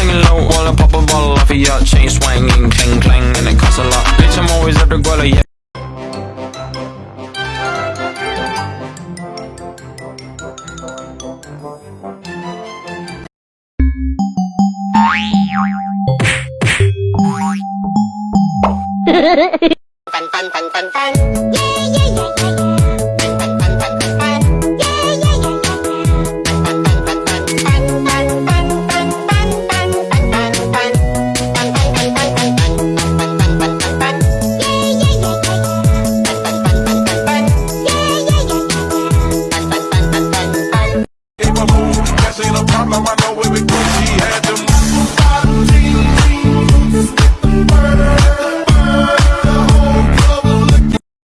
singing low while I pop a bottle off of your chain swinging, clang clang, and it costs a lot. Bitch, I'm always at the guala, yeah. fun, fun, fun, fun, fun. Yeah, yeah, yeah. ain't a problem, I know we.